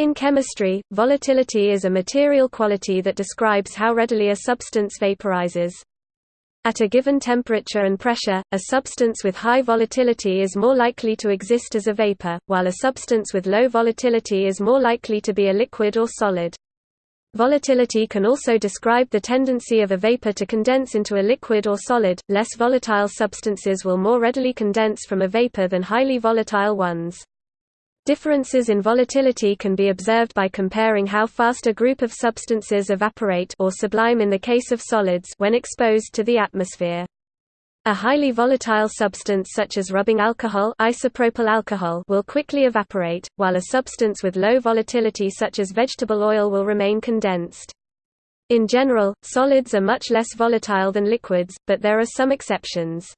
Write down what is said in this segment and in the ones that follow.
In chemistry, volatility is a material quality that describes how readily a substance vaporizes. At a given temperature and pressure, a substance with high volatility is more likely to exist as a vapor, while a substance with low volatility is more likely to be a liquid or solid. Volatility can also describe the tendency of a vapor to condense into a liquid or solid. Less volatile substances will more readily condense from a vapor than highly volatile ones. Differences in volatility can be observed by comparing how fast a group of substances evaporate or sublime in the case of solids when exposed to the atmosphere. A highly volatile substance such as rubbing alcohol, isopropyl alcohol will quickly evaporate, while a substance with low volatility such as vegetable oil will remain condensed. In general, solids are much less volatile than liquids, but there are some exceptions.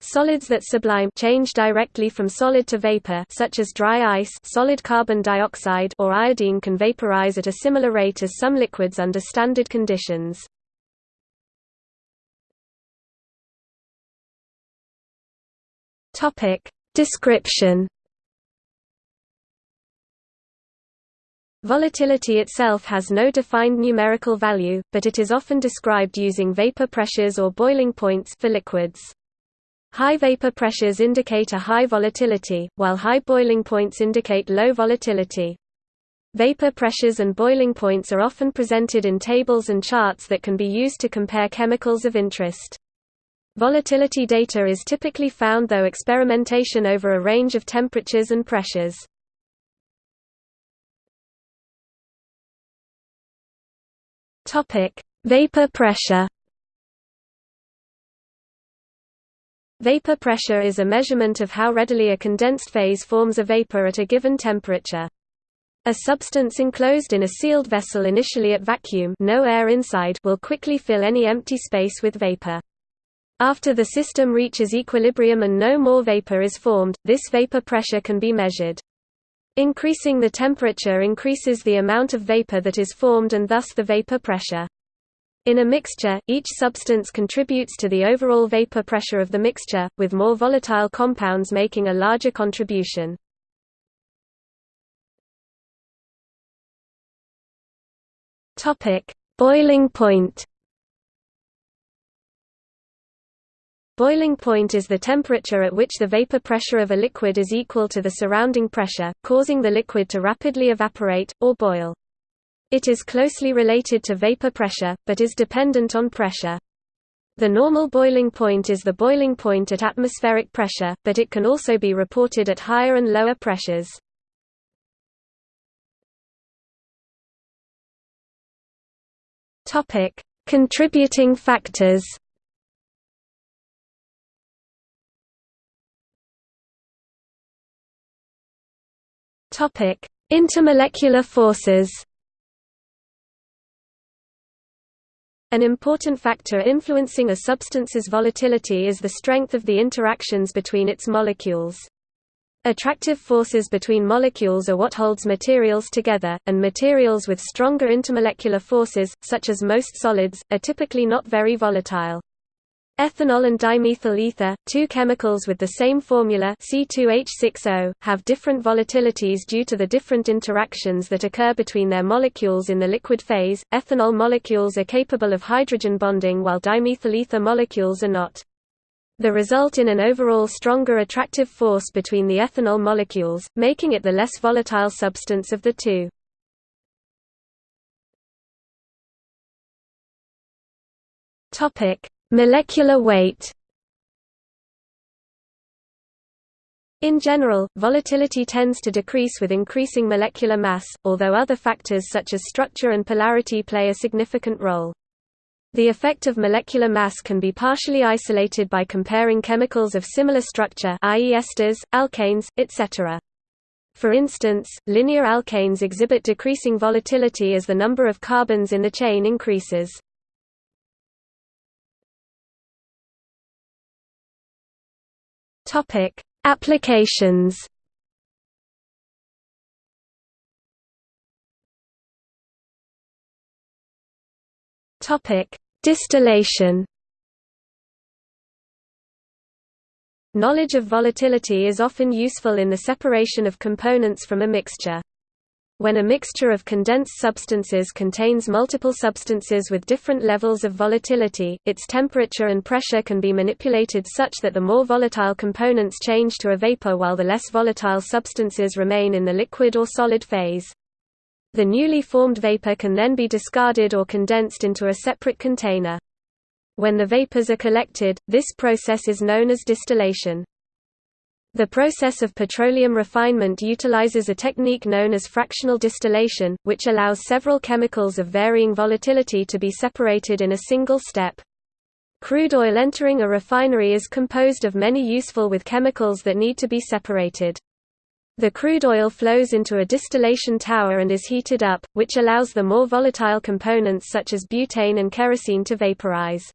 Solids that sublime change directly from solid to vapor such as dry ice solid carbon dioxide or iodine can vaporize at a similar rate as some liquids under standard conditions. Description Volatility itself has no defined numerical value, but it is often described using vapor pressures or boiling points for liquids. High vapor pressures indicate a high volatility, while high boiling points indicate low volatility. Vapor pressures and boiling points are often presented in tables and charts that can be used to compare chemicals of interest. Volatility data is typically found through experimentation over a range of temperatures and pressures. Vapor pressure. Vapor pressure is a measurement of how readily a condensed phase forms a vapor at a given temperature. A substance enclosed in a sealed vessel initially at vacuum no air inside will quickly fill any empty space with vapor. After the system reaches equilibrium and no more vapor is formed, this vapor pressure can be measured. Increasing the temperature increases the amount of vapor that is formed and thus the vapor pressure. In a mixture, each substance contributes to the overall vapor pressure of the mixture, with more volatile compounds making a larger contribution. Topic: Boiling point. Boiling point is the temperature at which the vapor pressure of a liquid is equal to the surrounding pressure, causing the liquid to rapidly evaporate, or boil. It is closely related to vapor pressure, but is dependent on pressure. The normal boiling point is the boiling point at atmospheric pressure, but it can also be reported at higher and lower pressures. Contributing factors. Intermolecular forces. An important factor influencing a substance's volatility is the strength of the interactions between its molecules. Attractive forces between molecules are what holds materials together, and materials with stronger intermolecular forces, such as most solids, are typically not very volatile. Ethanol and dimethyl ether, two chemicals with the same formula C2H6O, have different volatilities due to the different interactions that occur between their molecules in the liquid phase. Ethanol molecules are capable of hydrogen bonding while dimethyl ether molecules are not. The result in an overall stronger attractive force between the ethanol molecules, making it the less volatile substance of the two. Topic: Molecular weight In general, volatility tends to decrease with increasing molecular mass, although other factors such as structure and polarity play a significant role. The effect of molecular mass can be partially isolated by comparing chemicals of similar structure i.e. esters, alkanes, etc. For instance, linear alkanes exhibit decreasing volatility as the number of carbons in the chain increases. Topic: Applications. Topic: Distillation. Knowledge of volatility is often useful in the separation of components from a mixture. When a mixture of condensed substances contains multiple substances with different levels of volatility, its temperature and pressure can be manipulated such that the more volatile components change to a vapor while the less volatile substances remain in the liquid or solid phase. The newly formed vapor can then be discarded or condensed into a separate container. When the vapors are collected, this process is known as distillation. The process of petroleum refinement utilizes a technique known as fractional distillation, which allows several chemicals of varying volatility to be separated in a single step. Crude oil entering a refinery is composed of many useful with chemicals that need to be separated. The crude oil flows into a distillation tower and is heated up, which allows the more volatile components such as butane and kerosene to vaporize.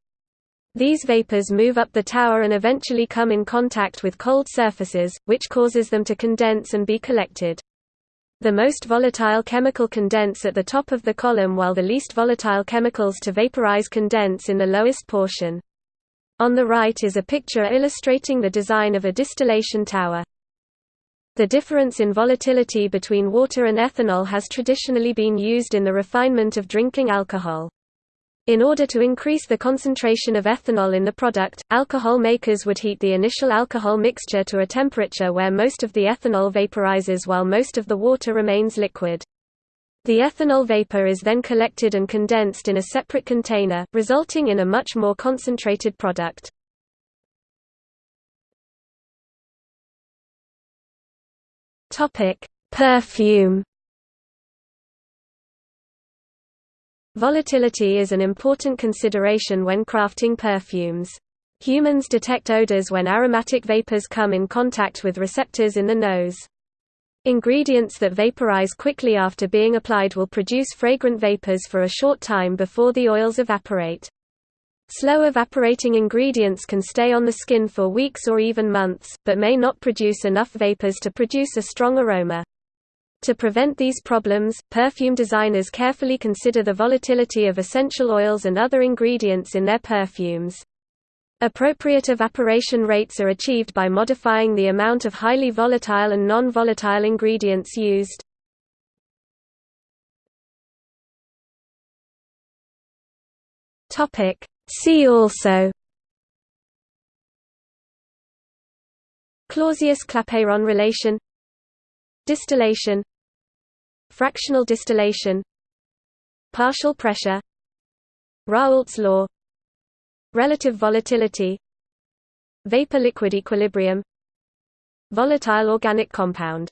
These vapors move up the tower and eventually come in contact with cold surfaces, which causes them to condense and be collected. The most volatile chemical condense at the top of the column while the least volatile chemicals to vaporize condense in the lowest portion. On the right is a picture illustrating the design of a distillation tower. The difference in volatility between water and ethanol has traditionally been used in the refinement of drinking alcohol. In order to increase the concentration of ethanol in the product, alcohol makers would heat the initial alcohol mixture to a temperature where most of the ethanol vaporizes while most of the water remains liquid. The ethanol vapor is then collected and condensed in a separate container, resulting in a much more concentrated product. Perfume Volatility is an important consideration when crafting perfumes. Humans detect odors when aromatic vapors come in contact with receptors in the nose. Ingredients that vaporize quickly after being applied will produce fragrant vapors for a short time before the oils evaporate. Slow evaporating ingredients can stay on the skin for weeks or even months, but may not produce enough vapors to produce a strong aroma. To prevent these problems, perfume designers carefully consider the volatility of essential oils and other ingredients in their perfumes. Appropriate evaporation rates are achieved by modifying the amount of highly volatile and non-volatile ingredients used. See also Clausius-Clapeyron relation Distillation Fractional distillation Partial pressure Raoult's law Relative volatility Vapor-liquid equilibrium Volatile organic compound